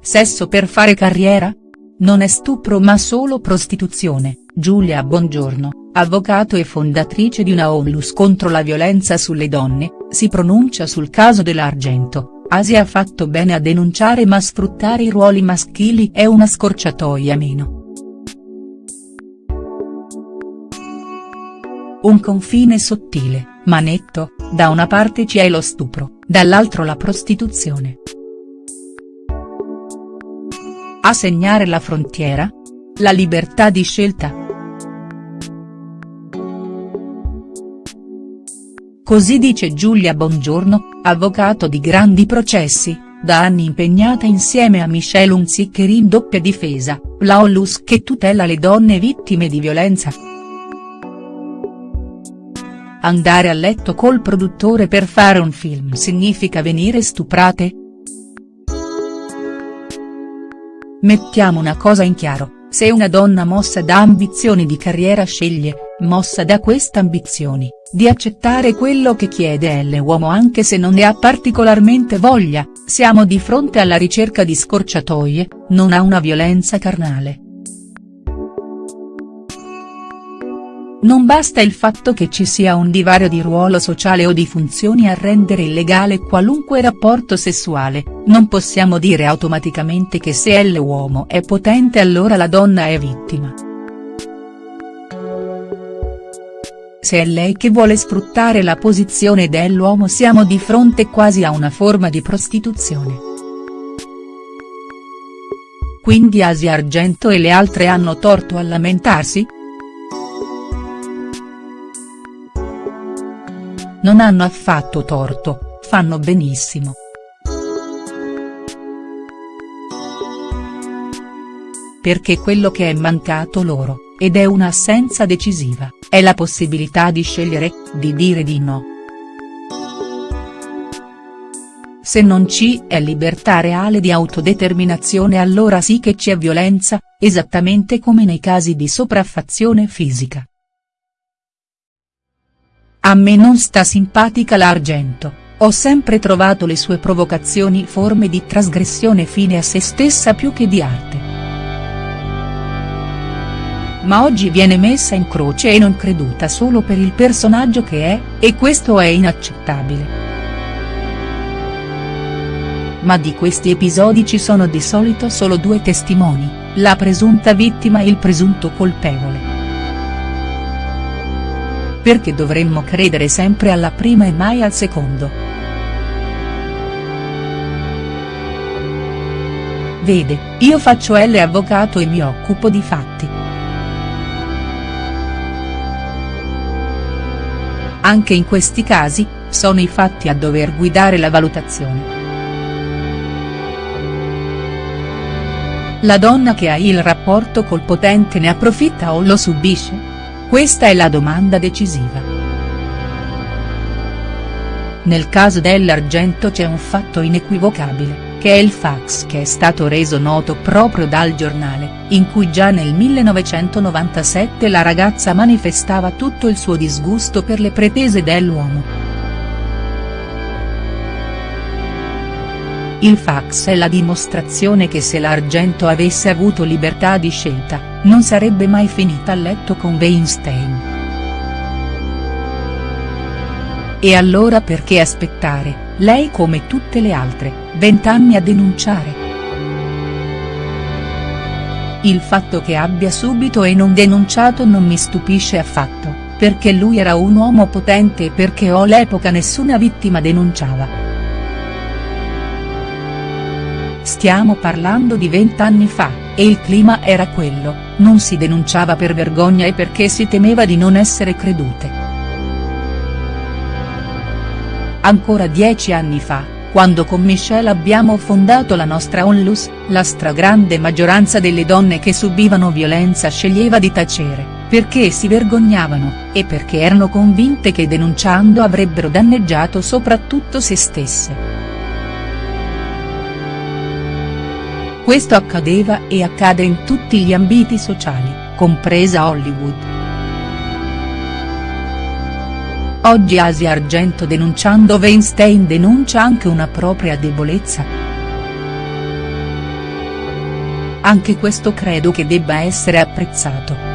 sesso per fare carriera? Non è stupro ma solo prostituzione, Giulia Bongiorno, avvocato e fondatrice di una onlus contro la violenza sulle donne, si pronuncia sul caso dell'Argento, Asia ha fatto bene a denunciare ma sfruttare i ruoli maschili è una scorciatoia meno. Un confine sottile, ma netto, da una parte c'è lo stupro, dall'altro la prostituzione. A segnare la frontiera? La libertà di scelta. Così dice Giulia Bongiorno, avvocato di grandi processi, da anni impegnata insieme a Michelle Unziccheri in doppia difesa, la Onlus che tutela le donne vittime di violenza. Andare a letto col produttore per fare un film significa venire stuprate?. Mettiamo una cosa in chiaro, se una donna mossa da ambizioni di carriera sceglie, mossa da queste ambizioni, di accettare quello che chiede l'uomo anche se non ne ha particolarmente voglia, siamo di fronte alla ricerca di scorciatoie, non a una violenza carnale. Non basta il fatto che ci sia un divario di ruolo sociale o di funzioni a rendere illegale qualunque rapporto sessuale, non possiamo dire automaticamente che se l'uomo è potente allora la donna è vittima. Se è lei che vuole sfruttare la posizione dell'uomo siamo di fronte quasi a una forma di prostituzione. Quindi Asia Argento e le altre hanno torto a lamentarsi?. Non hanno affatto torto, fanno benissimo. Perché quello che è mancato loro, ed è un'assenza decisiva, è la possibilità di scegliere, di dire di no. Se non ci è libertà reale di autodeterminazione allora sì che c'è violenza, esattamente come nei casi di sopraffazione fisica. A me non sta simpatica l'Argento, ho sempre trovato le sue provocazioni forme di trasgressione fine a se stessa più che di arte. Ma oggi viene messa in croce e non creduta solo per il personaggio che è, e questo è inaccettabile. Ma di questi episodi ci sono di solito solo due testimoni, la presunta vittima e il presunto colpevole. Perché dovremmo credere sempre alla prima e mai al secondo?. Vede, io faccio L avvocato e mi occupo di fatti. Anche in questi casi, sono i fatti a dover guidare la valutazione. La donna che ha il rapporto col potente ne approfitta o lo subisce?. Questa è la domanda decisiva. Nel caso dell'Argento c'è un fatto inequivocabile, che è il fax che è stato reso noto proprio dal giornale, in cui già nel 1997 la ragazza manifestava tutto il suo disgusto per le pretese dell'uomo. Il fax è la dimostrazione che se l'Argento avesse avuto libertà di scelta, non sarebbe mai finita a letto con Weinstein. E allora perché aspettare, lei come tutte le altre, vent'anni a denunciare?. Il fatto che abbia subito e non denunciato non mi stupisce affatto, perché lui era un uomo potente e perché all'epoca nessuna vittima denunciava. Stiamo parlando di vent'anni fa, e il clima era quello, non si denunciava per vergogna e perché si temeva di non essere credute. Ancora dieci anni fa, quando con Michelle abbiamo fondato la nostra Onlus, la stragrande maggioranza delle donne che subivano violenza sceglieva di tacere, perché si vergognavano, e perché erano convinte che denunciando avrebbero danneggiato soprattutto se stesse. Questo accadeva e accade in tutti gli ambiti sociali, compresa Hollywood. Oggi Asia Argento denunciando Weinstein denuncia anche una propria debolezza. Anche questo credo che debba essere apprezzato.